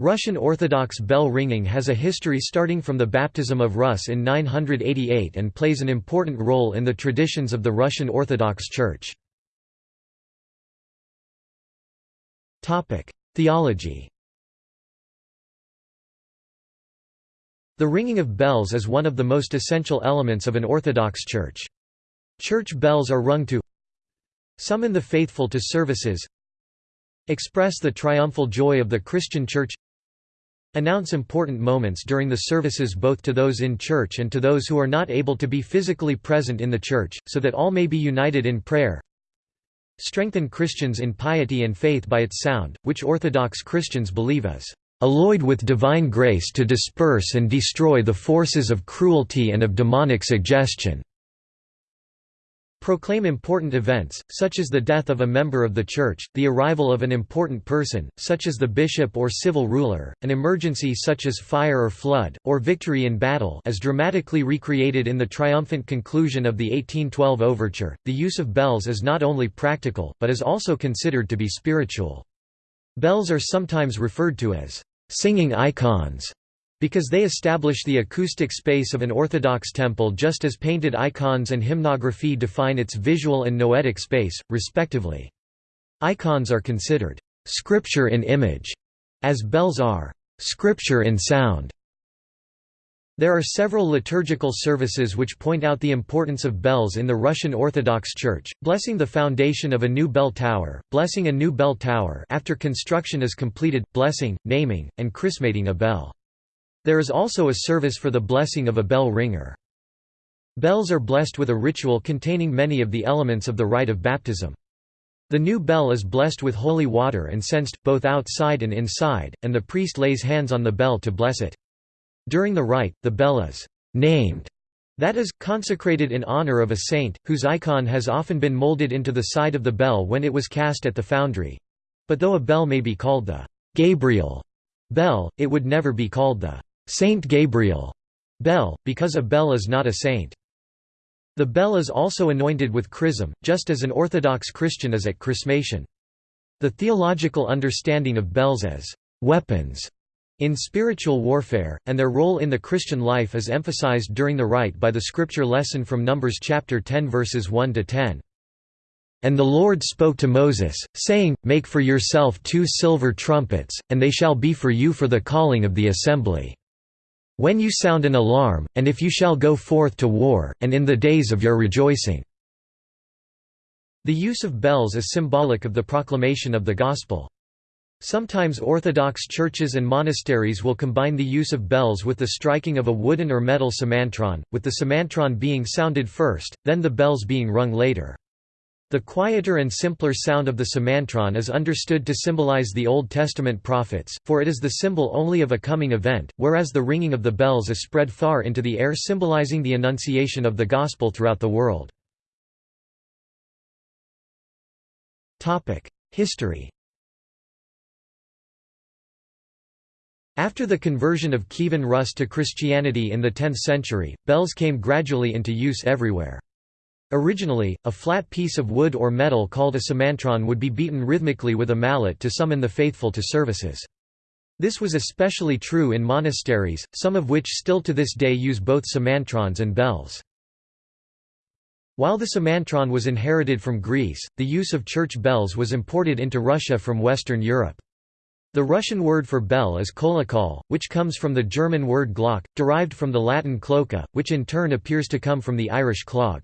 Russian Orthodox bell ringing has a history starting from the baptism of Rus in 988 and plays an important role in the traditions of the Russian Orthodox Church. Theology The ringing of bells is one of the most essential elements of an Orthodox church. Church bells are rung to summon the faithful to services express the triumphal joy of the Christian Church announce important moments during the services both to those in church and to those who are not able to be physically present in the church, so that all may be united in prayer strengthen Christians in piety and faith by its sound, which Orthodox Christians believe is alloyed with divine grace to disperse and destroy the forces of cruelty and of demonic suggestion." Proclaim important events, such as the death of a member of the Church, the arrival of an important person, such as the bishop or civil ruler, an emergency such as fire or flood, or victory in battle as dramatically recreated in the triumphant conclusion of the 1812 overture. The use of bells is not only practical, but is also considered to be spiritual. Bells are sometimes referred to as singing icons because they establish the acoustic space of an Orthodox temple just as painted icons and hymnography define its visual and noetic space, respectively. Icons are considered «scripture in image», as bells are «scripture in sound». There are several liturgical services which point out the importance of bells in the Russian Orthodox Church, blessing the foundation of a new bell tower, blessing a new bell tower after construction is completed, blessing, naming, and chrismating a bell. There is also a service for the blessing of a bell ringer. Bells are blessed with a ritual containing many of the elements of the rite of baptism. The new bell is blessed with holy water and censed, both outside and inside, and the priest lays hands on the bell to bless it. During the rite, the bell is named, that is, consecrated in honor of a saint, whose icon has often been molded into the side of the bell when it was cast at the foundry. But though a bell may be called the Gabriel bell, it would never be called the Saint Gabriel bell, because a bell is not a saint. The bell is also anointed with chrism, just as an Orthodox Christian is at chrismation. The theological understanding of bells as weapons in spiritual warfare, and their role in the Christian life is emphasized during the rite by the scripture lesson from Numbers chapter 10 verses 1 to 10. And the Lord spoke to Moses, saying, Make for yourself two silver trumpets, and they shall be for you for the calling of the assembly. When you sound an alarm, and if you shall go forth to war, and in the days of your rejoicing." The use of bells is symbolic of the proclamation of the Gospel. Sometimes Orthodox churches and monasteries will combine the use of bells with the striking of a wooden or metal semantron, with the semantron being sounded first, then the bells being rung later. The quieter and simpler sound of the semantron is understood to symbolize the Old Testament prophets, for it is the symbol only of a coming event, whereas the ringing of the bells is spread far into the air symbolizing the annunciation of the gospel throughout the world. History After the conversion of Kievan Rus to Christianity in the 10th century, bells came gradually into use everywhere. Originally, a flat piece of wood or metal called a semantron would be beaten rhythmically with a mallet to summon the faithful to services. This was especially true in monasteries, some of which still to this day use both semantrons and bells. While the semantron was inherited from Greece, the use of church bells was imported into Russia from Western Europe. The Russian word for bell is kolokol, which comes from the German word glock, derived from the Latin cloca, which in turn appears to come from the Irish clog.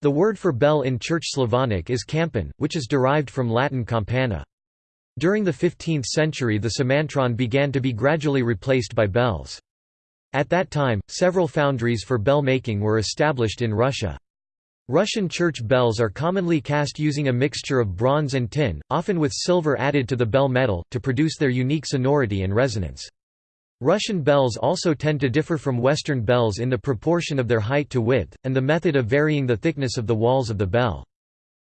The word for bell in Church Slavonic is campan, which is derived from Latin campana. During the 15th century the semantron began to be gradually replaced by bells. At that time, several foundries for bell making were established in Russia. Russian church bells are commonly cast using a mixture of bronze and tin, often with silver added to the bell metal, to produce their unique sonority and resonance. Russian bells also tend to differ from Western bells in the proportion of their height to width, and the method of varying the thickness of the walls of the bell.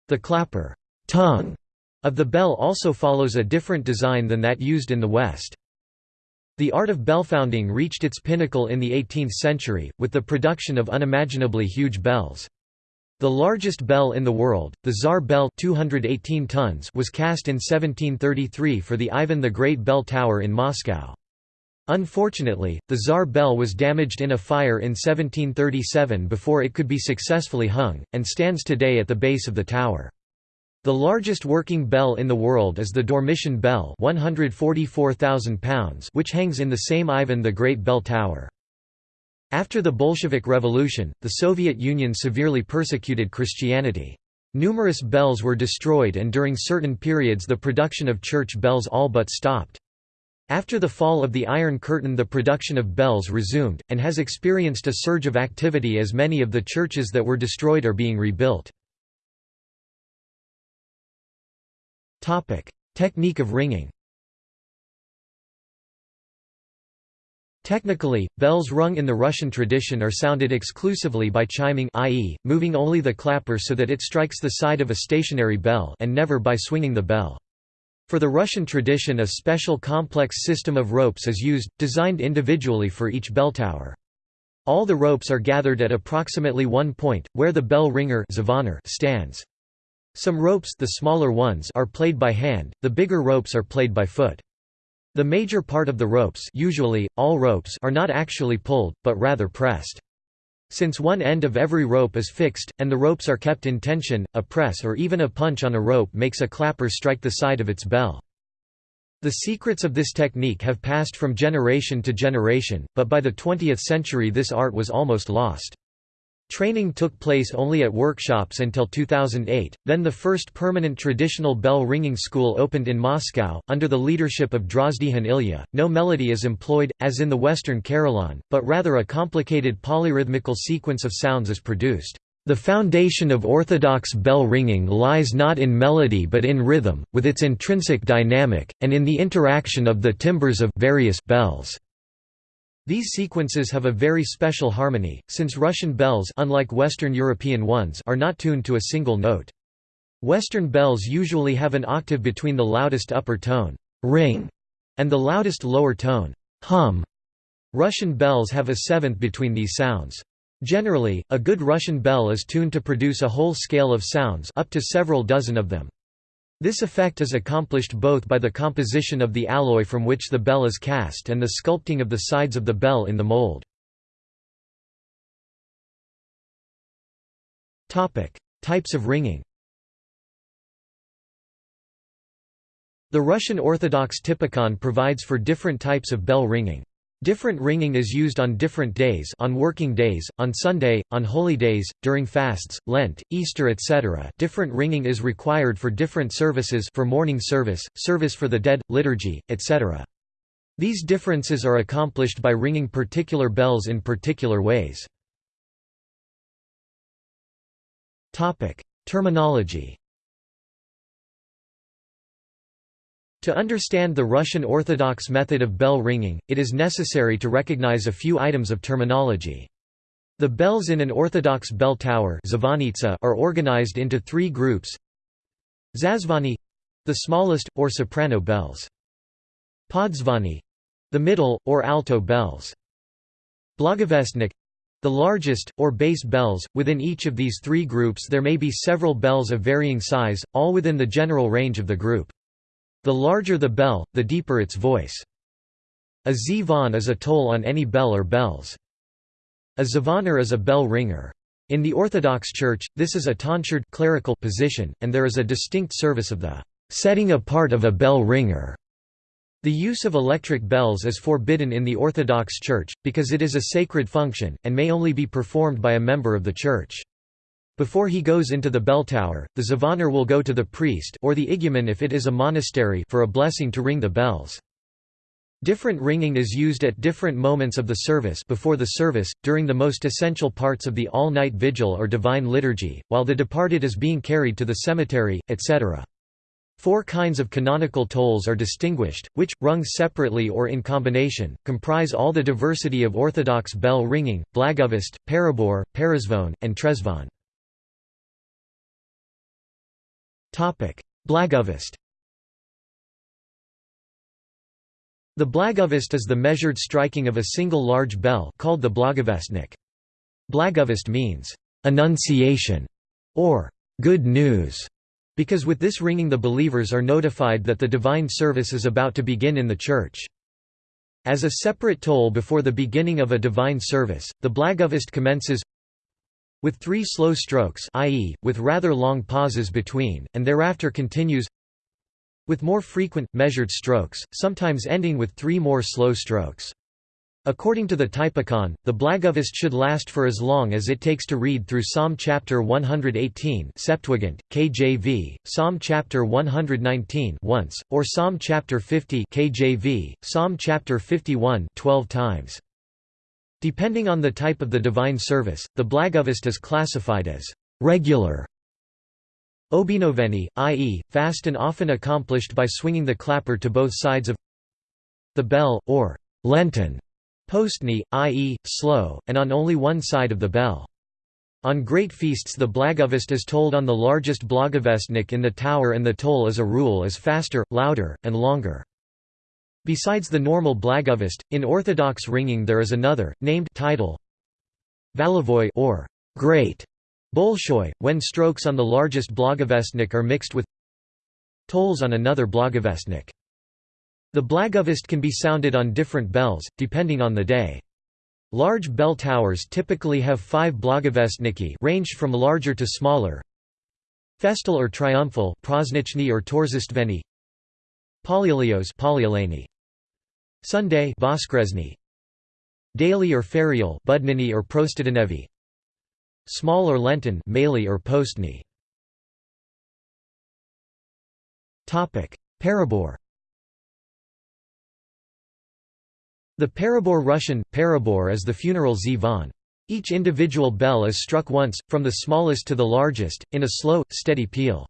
The clapper tongue of the bell also follows a different design than that used in the West. The art of bellfounding reached its pinnacle in the 18th century, with the production of unimaginably huge bells. The largest bell in the world, the Tsar bell 218 tons was cast in 1733 for the Ivan the Great bell tower in Moscow. Unfortunately, the Tsar bell was damaged in a fire in 1737 before it could be successfully hung, and stands today at the base of the tower. The largest working bell in the world is the Dormition bell 144,000 pounds which hangs in the same Ivan the Great bell tower. After the Bolshevik Revolution, the Soviet Union severely persecuted Christianity. Numerous bells were destroyed and during certain periods the production of church bells all but stopped. After the fall of the Iron Curtain the production of bells resumed, and has experienced a surge of activity as many of the churches that were destroyed are being rebuilt. Technique of ringing Technically, bells rung in the Russian tradition are sounded exclusively by chiming i.e., moving only the clapper so that it strikes the side of a stationary bell and never by swinging the bell. For the Russian tradition a special complex system of ropes is used, designed individually for each bell tower. All the ropes are gathered at approximately one point, where the bell ringer stands. Some ropes the smaller ones are played by hand, the bigger ropes are played by foot. The major part of the ropes usually, all ropes are not actually pulled, but rather pressed. Since one end of every rope is fixed, and the ropes are kept in tension, a press or even a punch on a rope makes a clapper strike the side of its bell. The secrets of this technique have passed from generation to generation, but by the 20th century this art was almost lost. Training took place only at workshops until 2008, then the first permanent traditional bell ringing school opened in Moscow, under the leadership of Drozdian Ilya. No melody is employed, as in the Western carillon, but rather a complicated polyrhythmical sequence of sounds is produced. The foundation of orthodox bell ringing lies not in melody but in rhythm, with its intrinsic dynamic, and in the interaction of the timbres of various bells. These sequences have a very special harmony, since Russian bells unlike Western European ones are not tuned to a single note. Western bells usually have an octave between the loudest upper tone ring and the loudest lower tone hum. Russian bells have a seventh between these sounds. Generally, a good Russian bell is tuned to produce a whole scale of sounds up to several dozen of them. This effect is accomplished both by the composition of the alloy from which the bell is cast and the sculpting of the sides of the bell in the mold. Types of ringing The Russian Orthodox Typikon provides for different types of bell ringing. Different ringing is used on different days on working days, on Sunday, on holy days, during fasts, Lent, Easter etc. Different ringing is required for different services for morning service, service for the dead, liturgy, etc. These differences are accomplished by ringing particular bells in particular ways. Terminology To understand the Russian Orthodox method of bell ringing, it is necessary to recognize a few items of terminology. The bells in an Orthodox bell tower are organized into three groups Zazvani—the smallest, or soprano bells. Podzvani—the middle, or alto bells. Blagovestnik—the largest, or bass bells. Within each of these three groups there may be several bells of varying size, all within the general range of the group. The larger the bell, the deeper its voice. A zvon is a toll on any bell or bells. A zvonar is a bell ringer. In the Orthodox Church, this is a tonsured clerical position, and there is a distinct service of the setting apart of a bell ringer. The use of electric bells is forbidden in the Orthodox Church, because it is a sacred function, and may only be performed by a member of the Church. Before he goes into the bell tower, the zvonar will go to the priest or the igumen if it is a monastery for a blessing to ring the bells. Different ringing is used at different moments of the service before the service, during the most essential parts of the all-night vigil or divine liturgy, while the departed is being carried to the cemetery, etc. Four kinds of canonical tolls are distinguished, which, rung separately or in combination, comprise all the diversity of Orthodox bell ringing, Blagovest, Perebor, Perezvon, and Trezvon. Blagovest The blagovest is the measured striking of a single large bell called the blagovestnik. Blagovest means, "...annunciation", or good news, because with this ringing the believers are notified that the divine service is about to begin in the church. As a separate toll before the beginning of a divine service, the Blagovest commences with three slow strokes i.e., with rather long pauses between, and thereafter continues with more frequent, measured strokes, sometimes ending with three more slow strokes. According to the Typicon, the Blagovest should last for as long as it takes to read through Psalm chapter 118 Septuagint, KJV, Psalm chapter 119 once, or Psalm chapter 50 KJV, Psalm chapter 51 12 times. Depending on the type of the divine service, the Blagovest is classified as regular Obinoveni, i.e., fast and often accomplished by swinging the clapper to both sides of the bell, or Lenten Postny, i.e., slow, and on only one side of the bell. On great feasts the Blagovest is told on the largest Blagovestnik in the tower and the toll as a rule is faster, louder, and longer. Besides the normal Blagovest, in Orthodox ringing there is another, named title Valivoy or great Bolshoi, when strokes on the largest Blagovestnik are mixed with tolls on another Blagovestnik. The Blagovest can be sounded on different bells, depending on the day. Large bell towers typically have five Blagovestniki ranged from larger to smaller. Festal or triumphal or Polyilios Polyileni Sunday Voskresny Daily or ferial Budnini or Prostidanevi Small or Lenten Mali or Postny. Topic. Perebor. The perebor Russian, perebor is the funeral zvon. Each individual bell is struck once, from the smallest to the largest, in a slow, steady peal.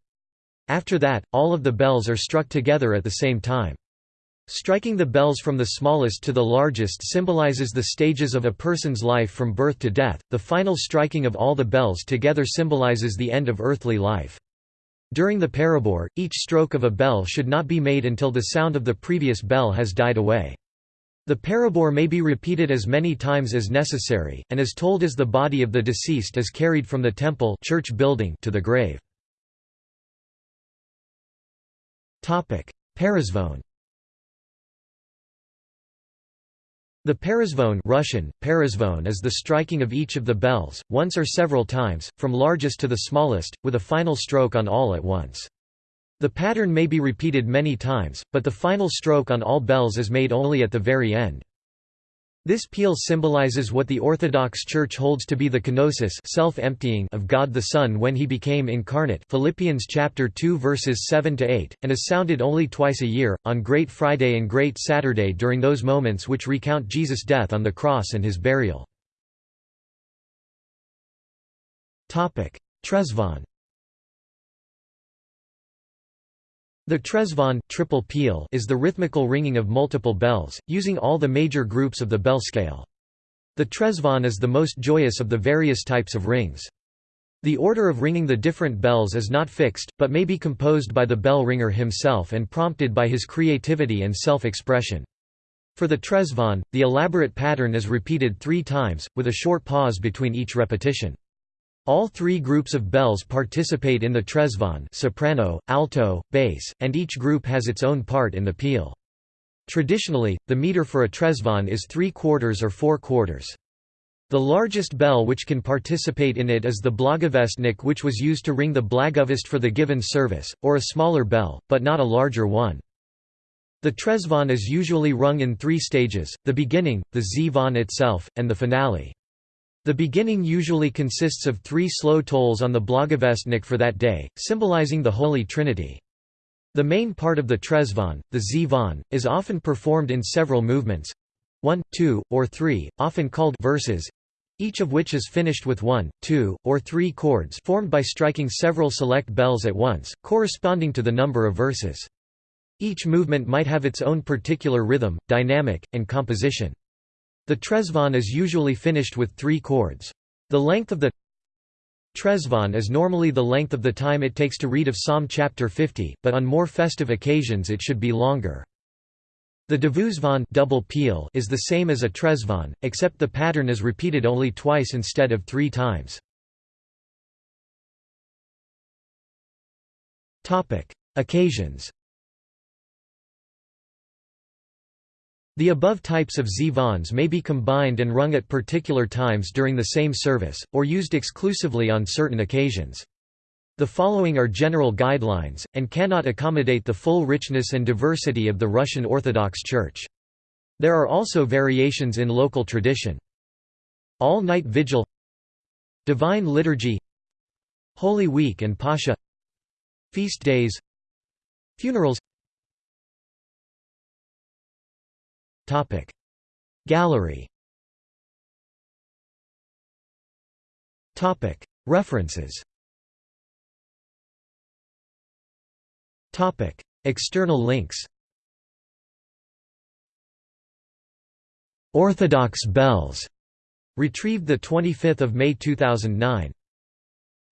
After that, all of the bells are struck together at the same time. Striking the bells from the smallest to the largest symbolizes the stages of a person's life from birth to death, the final striking of all the bells together symbolizes the end of earthly life. During the perebor, each stroke of a bell should not be made until the sound of the previous bell has died away. The perebor may be repeated as many times as necessary, and is told as the body of the deceased is carried from the temple church building to the grave. Perezvon The perezvon Russian, perezvon is the striking of each of the bells, once or several times, from largest to the smallest, with a final stroke on all at once. The pattern may be repeated many times, but the final stroke on all bells is made only at the very end. This peal symbolizes what the Orthodox Church holds to be the kenosis self-emptying of God the Son when he became incarnate Philippians chapter 2 verses 7 to 8 and is sounded only twice a year on Great Friday and Great Saturday during those moments which recount Jesus' death on the cross and his burial. Topic: Trezvon The trezvon triple peal is the rhythmical ringing of multiple bells, using all the major groups of the bell scale. The trezvon is the most joyous of the various types of rings. The order of ringing the different bells is not fixed, but may be composed by the bell ringer himself and prompted by his creativity and self-expression. For the trezvon, the elaborate pattern is repeated three times, with a short pause between each repetition. All three groups of bells participate in the trezvon soprano, alto, bass, and each group has its own part in the peal. Traditionally, the meter for a trezvon is three quarters or four quarters. The largest bell which can participate in it is the blagovestnik which was used to ring the blagovest for the given service, or a smaller bell, but not a larger one. The trezvon is usually rung in three stages, the beginning, the zvon itself, and the finale. The beginning usually consists of three slow tolls on the Blagovestnik for that day, symbolizing the Holy Trinity. The main part of the trezvon, the zvon, is often performed in several movements—one, two, or three, often called verses—each of which is finished with one, two, or three chords formed by striking several select bells at once, corresponding to the number of verses. Each movement might have its own particular rhythm, dynamic, and composition. The trezvon is usually finished with three chords. The length of the trezvon is normally the length of the time it takes to read of Psalm chapter 50, but on more festive occasions it should be longer. The dvuzvon double peal is the same as a trezvon, except the pattern is repeated only twice instead of three times. Occasions The above types of zvons may be combined and rung at particular times during the same service, or used exclusively on certain occasions. The following are general guidelines, and cannot accommodate the full richness and diversity of the Russian Orthodox Church. There are also variations in local tradition. All-night vigil Divine liturgy Holy Week and Pascha Feast days Funerals Gallery. References. External links. Orthodox bells. Retrieved 25 May 2009.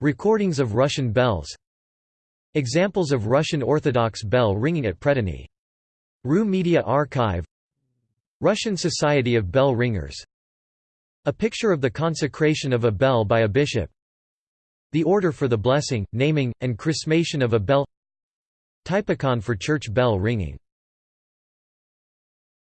Recordings of Russian bells. Examples of Russian Orthodox bell ringing at Predany. RU Media Archive Russian Society of Bell Ringers. A picture of the consecration of a bell by a bishop. The order for the blessing, naming, and chrismation of a bell. Typicon for church bell ringing